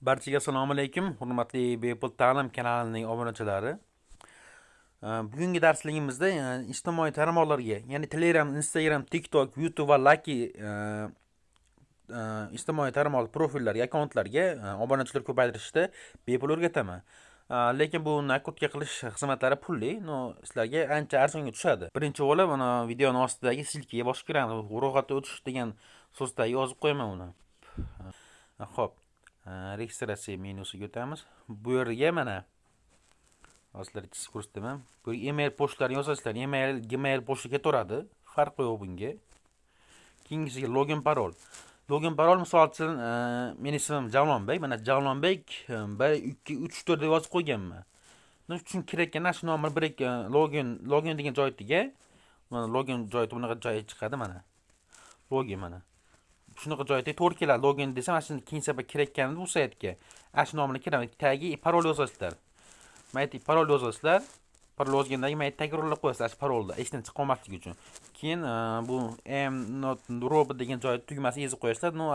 Barchaga assalomu alaykum, hurmatli Bepul ta'lim kanalining obunachilari. Bugungi darsligimizda e, ijtimoiy tarmoqlarga, ya'ni Telegram, Instagram, TikTok, YouTube va laki e, e, ijtimoiy tarmoq profillarga, akkauntlarga obunachilar ko'paytirishda bepul o'rgataman. Lekin bu nakrutka qilish xizmatlari pulli, no sizlarga ancha arzonga tushadi. Birinchi bo'lib, mana videoni ostidagi silkaga bosib kiramiz. Ro'yxatga o'tish degan so'zdagi yozib qo'yaman uni. Xo'p. Registratsiya menyusiga o'tamiz bu yerga mana hozir chizib ko'rsataman bu email pochtalarini yozasizlar email gmail pochta ketaveradi farqi yo'q bunga keyingisiga login parol login parol misol uchun meni ismim javlonbek mana javlonbek bir ikki uch to'rt deb yozib qo'yganman uchun kerak shu nomer bir ikki login login degan joytiga mana login joyi bunaqa joyi chiqadi mana login mana shunaqa joyda to'g'ri keladi login desa mana shuni keyin sabab kirayotganimda bu saytga. Ana shu nomini kiraman tagi parol yozasizlar. Mayli parol yozasizlar. Parol yozgandan keyin mayli takrorlab qo'yasizlar parolni esdan chiqib qolmasligi uchun. Keyin e, bu m not robot degan joy tugmasini yozib qo'yasizlar. Ну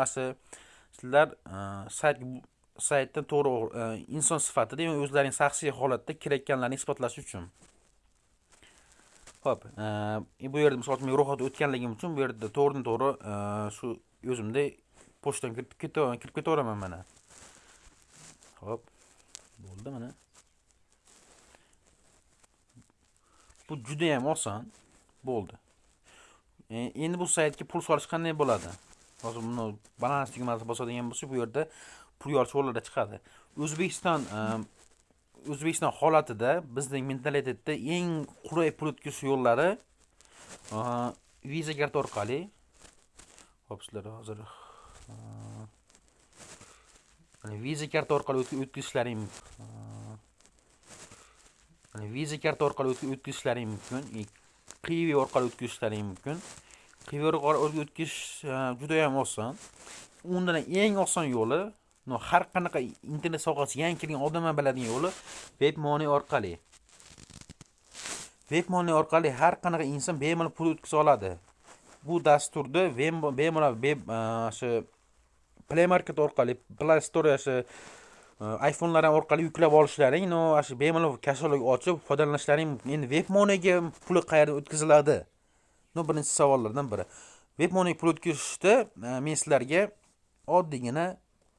sizlar e, sayt saytdan to'g'ri e, inson sifatida o'zlaring shaxsiy holatda kirayotganlarini isbotlash uchun. Ho'p e, bu yerda misol uchun men ro'yxatdan o'tganligim uchun bu yerda to'g'ridan to'g'ri e, shu o'zimda pochtadan kirib kirib ketaveraman mana. Hop bo'ldi mana. Bu judayam oson bo'ldi. E, endi bu saytga pul solish qanday bo'ladi? Hozir buni balans tugmasini bosadigan bo'lsak bu yerda pul yorish yo'llari chiqadi. O'zbekiston o'zbekiston holatida bizning mentalitetda eng qulay pul o'tkazish yo'llari viza karta orqali. Hop sizlar hozir viza karta orqali o'tkazishlaring viza karta orqali o'tkazishlaring mumkin. E, Qivi orqali o'tkazishlaring mumkin. Qivi orqali o'tkazish e, juda ham oson. Undan eng oson yo'li har qanaqa internet sohasi yangi kirgan odamlar biladigan yo'li veb money orqali. Veb money orqali har qanaqa inson bemalol pul o'tkaza oladi. Bu dasturda bemalol e, shu play market orqali play store shu e, iphonelar orqali yuklab olishlaring no shu bemalol kashalog ochib foydalanishlaring mumkin endi veb moneyga puli qayerdan o'tkaziladi? No birinchi savollardan biri. Veb money pul o'tkazishda e, men sizlarga oddiygina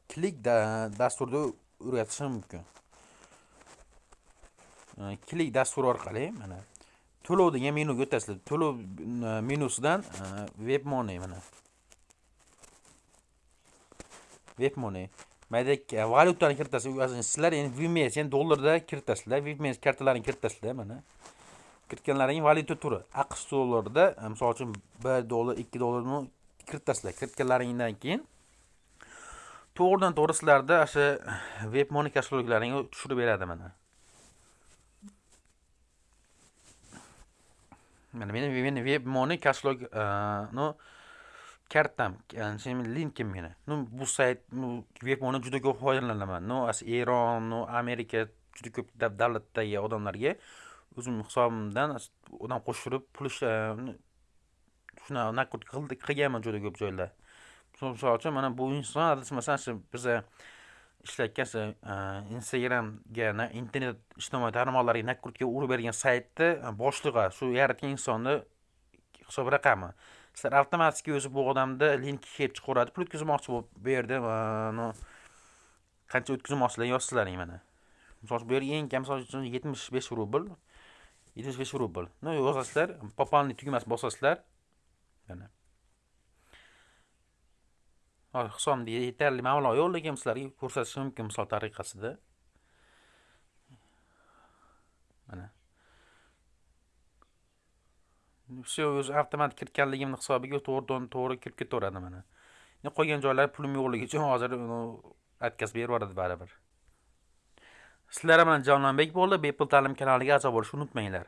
klik dasturda o'rgatishim mumkin. Klik dasturi orqali mana to'lov degan menuga o'tasizlar to'lov e, menusidan e, web money mana. Web money mayda valyutani kiritasiz sizlar endi vms ya'ni dollarda kiritasizlar vms kartalarini kiritasizlar mana. Kiritganlaringiz valyuta turi aqsh dollarida e, misol uchun bir dollar ikki dollarni kiritasizlar. Kiritganlaringdan keyin to'g'ridan to'g'ri sizlarda o'sha web moni kashloglaringni tushirib beradi mana. Mana meni meni webmoni kashlog ну e, kartam linkim meni. Ну bu sayt webmoni juda ko'p foydalanaman. Ну eron ну amerika juda ko'p davlatdagi odamlarga o'zim hisobimdan odam qo'shtirib pul e, shunaqa накрутка qilganman juda ko'p joylar misol uchun mana bu inson adashmasam shu biza ishlatgan e, instagramga internet ijtimoiy tarmoqlariga nakrutga urib bergan saytni boshlig'i shu yaratgan insonni hisob raqami? Sizlar avtomatik o'zi bu odamni linki kelib chiqaveradi pul o'tkazmoqchi bo'lib bu yerda qancha o'tkazmoqchilar yozsizlaring mana. Misol uchun bu yerga eng kam misol uchun yetmish besh rubl yetmish besh rubl. Ну yozasizlar пополнить tugmasini bosasizlar mana. Hisobimda yetarli. Mablag' yo'qligini sizlarga ko'rsatishim mumkin misol tariqasida. Mana. Все o'zi avtomatik kiritganligimni hisobiga to'g'ridan to'g'ri kirib ketaveradi mana. Endi qolgan joylari pulim yo'qligi uchun hozir отказ berib yuboradi baribir. Sizlar bilan javlonbek bo'ldi. Bepul ta'lim kanaliga a'zo bo'lishni unutmanglar.